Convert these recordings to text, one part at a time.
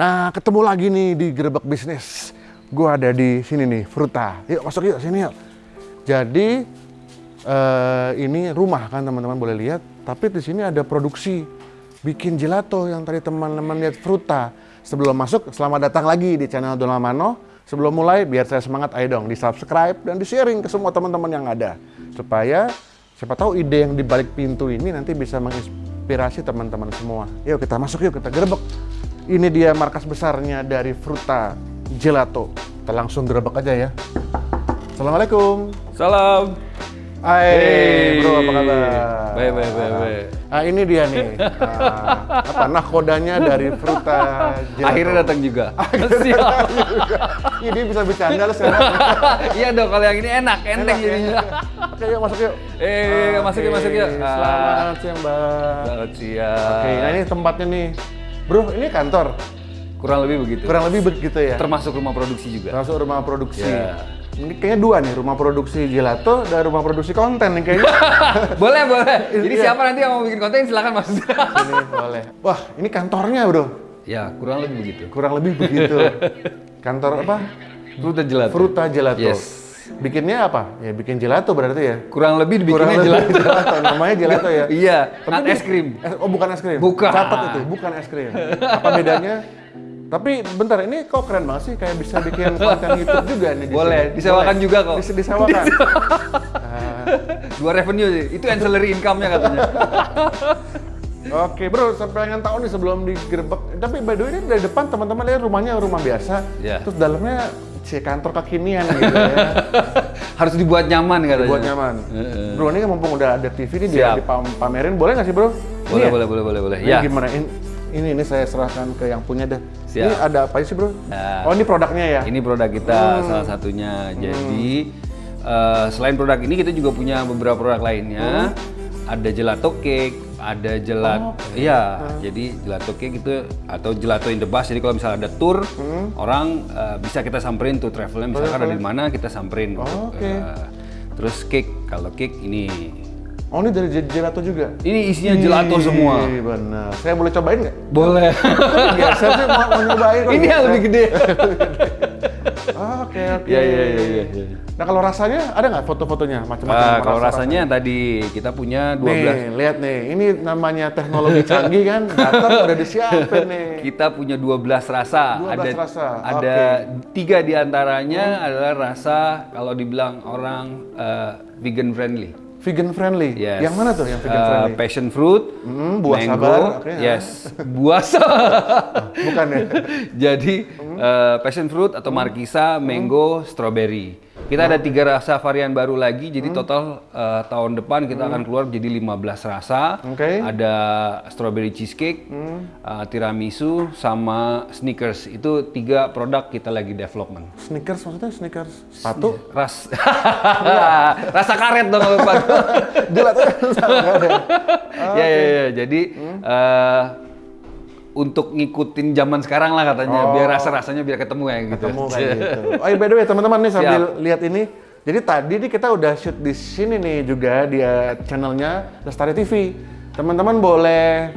Nah, ketemu lagi nih di Gerebek Bisnis. Gue ada di sini nih, Fruta. Yuk masuk yuk, sini yuk. Jadi, eh, ini rumah kan teman-teman boleh lihat. Tapi di sini ada produksi bikin gelato yang tadi teman-teman lihat Fruta. Sebelum masuk, selamat datang lagi di channel Donald Sebelum mulai, biar saya semangat, ayo dong di subscribe dan di sharing ke semua teman-teman yang ada. Supaya siapa tahu ide yang di balik pintu ini nanti bisa menginspirasi teman-teman semua. Yuk kita masuk yuk, kita gerebek. Ini dia markas besarnya dari Fruta Gelato. Kita langsung gerebek aja ya. Assalamualaikum. Salam. Hai, Hey. bro, apa kabar? Baik, baik, baik, baik. Ah, ini dia nih. Ah, apa nakodanya dari Fruta Gelato. Akhirnya datang juga. Siap. Ini bisa bercanda lu sekarang. Iya dong, kalau yang ini enak, enteng Enak ya? jadinya. Oke, yuk masuk yuk. Eh, masuk yuk, masuk yuk. Selamat siang, Mbak. Selamat siang. Oke, nah ini tempatnya nih. Bro, ini kantor. Kurang lebih begitu. Kurang lebih begitu ya. Termasuk rumah produksi juga. Langsung rumah produksi. Ya. Ini kayaknya dua nih, rumah produksi gelato dan rumah produksi konten nih kayaknya. boleh, boleh. Jadi Iya. siapa nanti yang mau bikin konten silakan masuk. Sini boleh. Wah, ini kantornya, Bro. ya, kurang lebih begitu. Kurang lebih begitu. Kantor apa? Fruta gelato. Fruta Gelato. Yes. Bikinnya apa? Ya bikin gelato berarti ya. Kurang lebih Kurang dibikinnya lebih gelato. gelato. Namanya gelato ya. Iya, Tapi es krim. Eh, oh bukan es krim. Bukan. Catat itu, bukan es krim. Apa bedanya? Tapi bentar, ini kok keren banget sih kayak bisa bikin konten YouTube juga nih. di Boleh, sini. disewakan juga kok. Bisa disewakan. Ah, Dua revenue sih. Itu ancillary income-nya katanya. Oke bro, pengen tahu nih sebelum digerebek. Tapi by the way ini dari depan teman-teman lihat rumahnya rumah biasa. Iya. Terus dalamnya si kantor kekinian gitu ya. Harus dibuat nyaman katanya. Buat nyaman. Heeh. Bro ini kan mumpung udah ada TV nih dia dipamerin, boleh nggak sih bro? Boleh, Ini ya? boleh, boleh, boleh, boleh. Ini Ya. gimana? Ini, ini ini saya serahkan ke yang punya dah. Siap. Ini ada apa sih bro? Nah. Oh ini produknya ya? Ini produk kita Hmm. salah satunya. Jadi eh, selain produk ini kita juga punya beberapa produk lainnya. Ada gelato cake, ada gelato, Oh, iya. Jadi gelato cake itu atau gelato in the bus. Jadi kalau misalnya ada tour, Hmm. orang eh, bisa kita samperin tuh travelnya. Misalkan ada di mana kita samperin. Oh, untuk, oke. eh, terus cake, kalau cake ini, Oh ini dari gel- gelato juga? ini isinya gelato semua. Ih, benar. Saya boleh cobain nggak? Boleh. Biasa sih mau, mau nyobain. ini yang lebih gede. Oke oke. Iya, iya, iya, iya, iya. Nah kalau rasanya ada nggak foto-fotonya macam-macam? Ah, kalau rasa- rasanya tadi kita punya 12 Nih, lihat nih. Ini namanya teknologi canggih kan. Datang udah disiapin nih. Kita punya 12 rasa. 12 ada rasa, ada tiga di antaranya adalah rasa kalau dibilang orang eh, vegan friendly. Vegan friendly. Yes. Yang mana tuh yang vegan Eh, friendly? passion fruit, Hmm, buah mango, sabar, oke, ya. yes, buah sabar. Bukan ya? Jadi eh, passion fruit atau markisa, mango, strawberry. Kita ada tiga rasa varian baru lagi, jadi total eh, tahun depan kita akan keluar jadi 15 rasa. Oke. Ada strawberry cheesecake, eh, tiramisu, sama sneakers. Itu tiga produk kita lagi development. Sneakers maksudnya sneakers sepatu? Ras, rasa karet dong kalau nggak ada. ya, ya, ya. Jadi eh, untuk ngikutin zaman sekarang lah katanya, biar rasa-rasanya biar ketemu ya gitu. Ketemu kayak gitu. Oh iya by the way teman-teman nih sambil lihat ini. Jadi tadi nih kita udah shoot di sini nih juga dia channelnya Lestari TV. Teman-teman boleh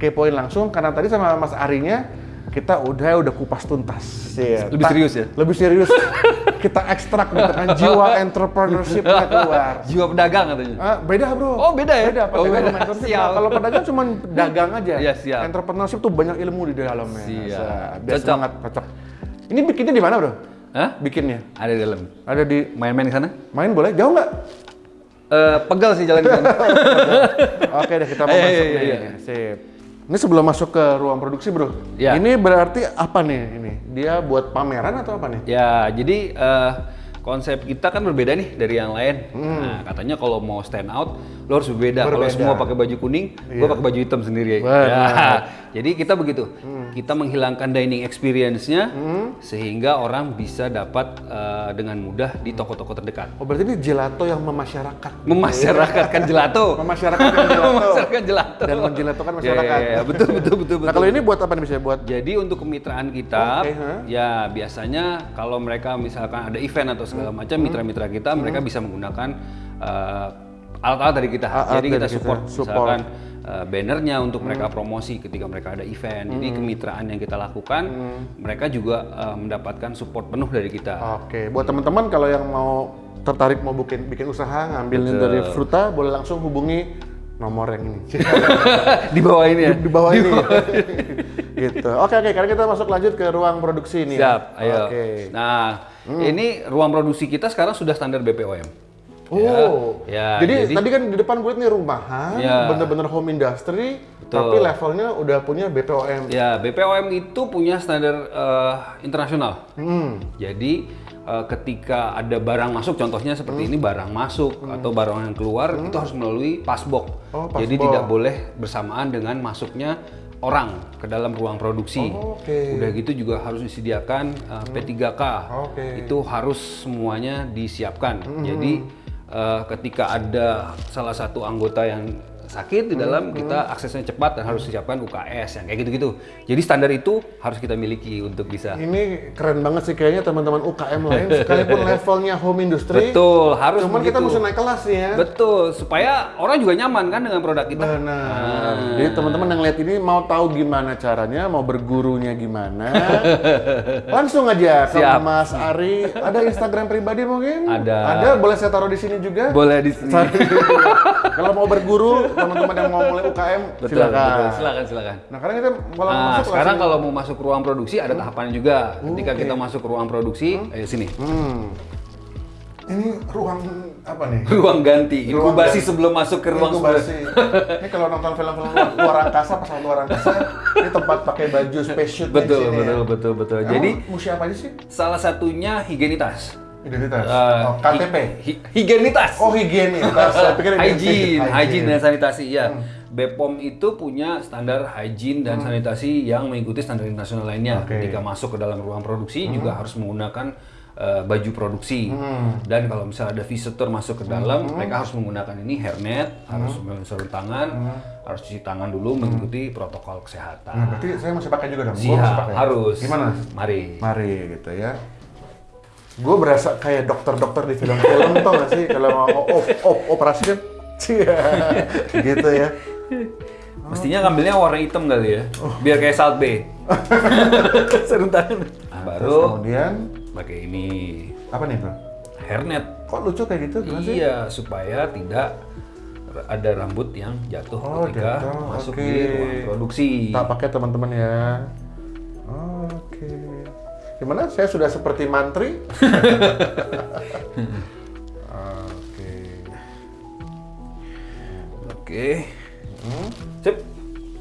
kepoin langsung karena tadi sama Mas Arinya kita udah udah kupas tuntas. Iya. Lebih serius ya? Lebih serius. kita ekstrak gitu kan jiwa entrepreneurship-nya keluar. Jiwa pedagang katanya. Ah, beda bro. Oh, beda ya? Beda. Oh, beda. Nah, kalau pedagang cuma dagang aja. Iya, siap. Entrepreneurship tuh banyak ilmu di dalamnya. Siap. Sa- Biar Cocok. semangat, cocok. Ini bikinnya di mana bro? Hah? Bikinnya? Ada di dalam. Ada di Main-main ke sana? main boleh? Jauh nggak? Eh, pegal sih jalan ke sana. Oke deh kita mau Iya, masuk iya, iya. Sip. Ini sebelum masuk ke ruang produksi bro. Iya. Ini berarti apa nih ini? Dia buat pameran atau apa nih? ya, jadi eh, konsep kita kan berbeda nih dari yang lain. Hmm. Nah, katanya kalau mau stand out, lo harus berbeda. Kalau Berbeda. semua pakai baju kuning, gua pakai baju hitam sendiri. Benar. Ya. Jadi kita begitu. Kita menghilangkan dining experience-nya sehingga orang bisa dapat eh, dengan mudah di toko-toko terdekat. Oh berarti ini gelato yang memasyarakat. Memasyarakatkan gelato. Memasyarakatkan gelato. Memasyarakatkan gelato. Dan menjelatokan Ya, masyarakat. ya, ya, betul betul betul betul. Nah kalau ini buat apa nih bisa buat? Jadi untuk kemitraan kita, Oke, ha? ya biasanya kalau mereka misalkan ada event atau segala Hmm. macam, mitra-mitra kita mereka bisa menggunakan eh, alat-alat dari kita. Alat-alat Jadi kita dari kita, support, support. misalkan eh, bannernya untuk mereka promosi ketika mereka ada event. Jadi kemitraan yang kita lakukan, mereka juga eh, mendapatkan support penuh dari kita. Oke, buat teman-teman kalau yang mau tertarik mau bikin bikin usaha ngambilnya dari Fruta, boleh langsung hubungi nomor yang ini Di bawah ini ya. di bawah ini. gitu. Oke oke, karena kita masuk lanjut ke ruang produksi ini. Siap, ayo. Oke. Nah, ini ruang produksi kita sekarang sudah standar BPOM. Oh, Ya, jadi, jadi- tadi kan di depan gue nih rumahan, Ya. bener-bener home industry, tapi levelnya udah punya BPOM. Ya, BPOM itu punya standar eh, internasional. Hmm. Jadi eh, ketika ada barang masuk, contohnya seperti Hmm. ini barang masuk atau barang yang keluar itu harus melalui pasbok. Oh, Jadi tidak boleh bersamaan dengan masuknya orang ke dalam ruang produksi. Oh, oke. Udah gitu juga harus disediakan eh, P3K. Oke. Itu harus semuanya disiapkan. Jadi eh, ketika ada salah satu anggota yang sakit di dalam kita aksesnya cepat dan harus disiapkan UKS yang kayak gitu-gitu. Jadi standar itu harus kita miliki untuk bisa Ini keren banget sih kayaknya teman-teman UKM lain, sekalipun levelnya home industry, betul harus cuman kita begitu. mesti naik kelas nih ya. Betul, supaya orang juga nyaman kan dengan produk kita. Benar. Jadi teman-teman yang lihat ini mau tahu gimana caranya, mau bergurunya gimana, langsung aja ke Siap. Mas Ari. Ada Instagram pribadi mungkin? Ada. Ada, boleh saya taruh di sini juga? Boleh di sini. Kalau mau berguru, teman-teman yang mau mulai UKM, Betul, silakan. betul. Silakan, silakan. Nah, karena kita kalau Nah, masuk sekarang kalau mau masuk ruang produksi ada tahapannya juga. Ketika kita masuk ruang produksi, ayo sini. Hmm. Ini ruang apa nih? Ruang ganti, Ruang inkubasi ganti. sebelum masuk ke ruang Inkubasi. ini kalau nonton film-film luar, angkasa, pesawat luar angkasa, ini tempat pakai baju spacesuit di Betul, betul, ya. betul, betul. Emang Jadi musi apa aja sih? salah satunya higienitas. Identitas. Eh, oh, KTP. hi- hi- higienitas. Oh, higienis. Saya pikir hygiene, hygiene dan sanitasi ya. Hmm. BPOM itu punya standar hygiene dan sanitasi yang mengikuti standar internasional lainnya. Hmm. Ketika masuk ke dalam ruang produksi juga harus menggunakan eh, baju produksi. Dan kalau misalnya ada visitor masuk ke dalam, Hmm. mereka harus menggunakan ini hairnet, harus sarung tangan, harus cuci tangan dulu mengikuti protokol Nah, kesehatan. berarti saya masih pakai juga dong. Pakai. harus. Gimana? Mari. Mari gitu ya. Gue berasa kayak dokter-dokter di film-film tau gak sih kalau mau op, op, operasi kan, gitu ya. Mestinya ngambilnya warna hitam kali ya, biar kayak Salt Bay. tangan. Nah, Terus baru kemudian pakai ini apa nih bro? hairnet. Kok lucu kayak gitu? Gimana sih? Iya, supaya tidak ada rambut yang jatuh Oh, ketika jatuh. masuk Oke. di ruang produksi. Tak pakai teman-teman ya. Gimana? Saya sudah seperti mantri. Oke. Oke. Sip.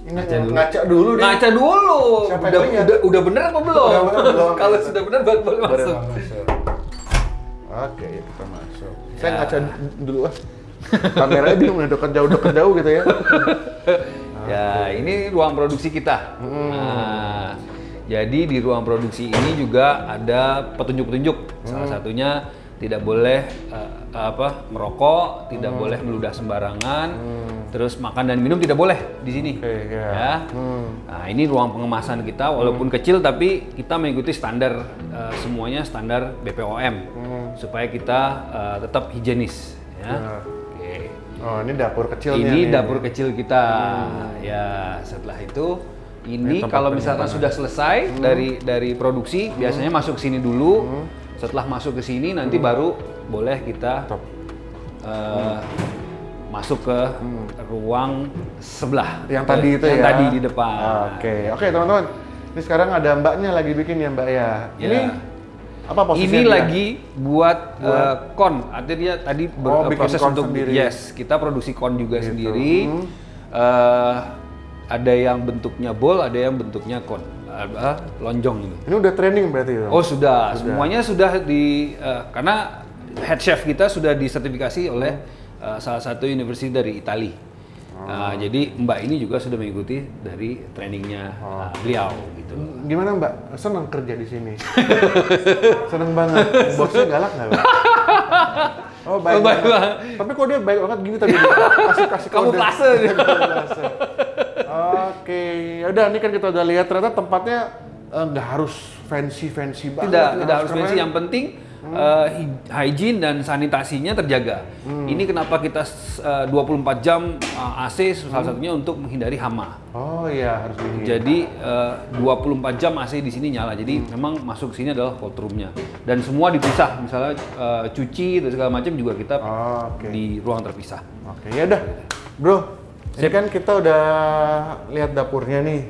Ini ngaca dulu deh. Ngaca dulu. Siapa udah, lihat? udah udah bener apa belum? Udah bener belum? Kalau sudah bener baru boleh masuk. masuk. Oke, ya kita masuk. Saya ngaca dulu ah. Kameranya bingung nih, dekat jauh dekat jauh gitu ya. Ya, ini ruang produksi kita. Nah, jadi di ruang produksi ini juga ada petunjuk-petunjuk. Salah satunya tidak boleh eh, apa merokok, tidak boleh meludah sembarangan, terus makan dan minum tidak boleh di sini. Oke, ya. Ya. Nah, ini ruang pengemasan kita walaupun kecil tapi kita mengikuti standar eh, semuanya standar BPOM supaya kita eh, tetap higienis ya. Ya. Oke. Oh, ini dapur kecilnya Ini nih. dapur kecil kita. Ya, setelah itu ini kalau misalkan sudah selesai dari dari produksi, biasanya masuk ke sini dulu. Setelah masuk ke sini nanti baru boleh kita Top. eh, masuk ke ruang sebelah. Yang tadi itu yang ya. tadi di depan. Oke, oke teman-teman. Ini sekarang ada mbaknya lagi bikin ya mbak ya. Ya. Ini apa posisinya? Ini dia? lagi buat, eh, kon, artinya tadi Oh, bikin proses kon untuk sendiri. yes, kita produksi kon juga Gitu. sendiri. Hmm. Eh, ada yang bentuknya bowl, ada yang bentuknya kon, eh, lonjong gitu. Ini udah training berarti ya? Oh sudah, semuanya sudah di eh, karena head chef kita sudah disertifikasi oleh eh, salah satu universitas dari Italia. Nah, jadi Mbak ini juga sudah mengikuti dari trainingnya eh, beliau gitu. Gimana mbak? Senang kerja di sini? Seneng banget. Bosnya galak nggak? Mbak? Oh baik, Oh, baik banget. banget. Tapi kok dia baik banget gini tadi? Kasih kasih Kamu plase. Oke, ya udah ini kan kita udah lihat ternyata tempatnya eh, nggak harus fancy fancy banget. Tidak, tidak harus keren. fancy. Yang penting eh, hy- hygiene dan sanitasinya terjaga. Ini kenapa kita eh, 24 jam eh, AC salah satunya untuk menghindari hama. Oh iya harus dingin. Jadi eh, 24 jam AC di sini nyala. Jadi memang masuk sini adalah cold room-nya. Dan semua dipisah. Misalnya eh, cuci dan segala macam juga kita Oh, Oke. di ruang terpisah. Oke, ya udah. Bro, ini kan kita udah lihat dapurnya nih.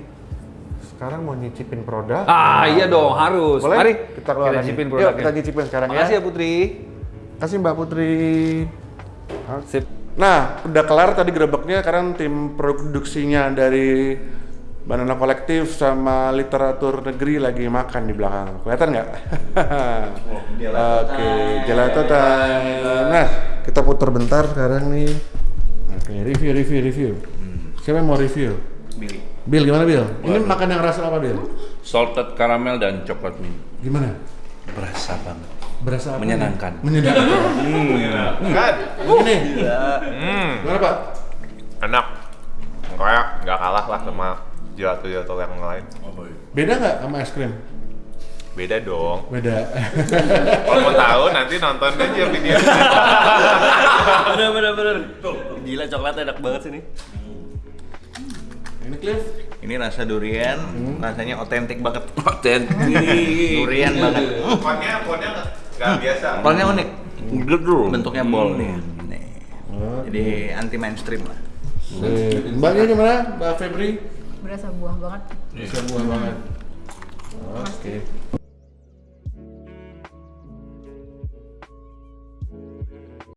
Sekarang mau nyicipin produk. Ah, iya dong, harus. Boleh? Mari kita keluar lagi. cicipin Yuk, produknya. kita nyicipin sekarang Makasih ya. ya Putri. Kasih Mbak Putri. Sip. Nah, udah kelar tadi gerebeknya, sekarang tim produksinya dari Banana Kolektif sama Literatur Negeri lagi makan di belakang. Kelihatan nggak? Oke, gelato time. Nah, kita putar bentar sekarang nih. Oke, review, review, review. Siapa yang mau review? Billy. Bill, gimana Bill? Ini makan yang rasa apa Bill? Salted caramel dan coklat mint. Gimana? Berasa banget. Berasa apa? Menyenangkan. Menyenangkan. Kan? Begini. Hmm, Gimana Pak? enak. Kayak nggak kalah lah sama gelato-gelato yang lain. Beda nggak sama es krim? Beda dong. Beda. Kalau mau tahu nanti nonton aja video. bener bener bener tuh gila coklatnya enak banget sih nih Ini Cliff. Ini rasa durian, rasanya otentik banget. otentik Durian banget. Ponnya, ponnya nggak biasa. Apelnya unik. gedung Bentuknya bol nih. Nih. Jadi anti mainstream lah. Mbaknya gimana? Mbak Febri? berasa buah banget Bisa buah banget. Oke.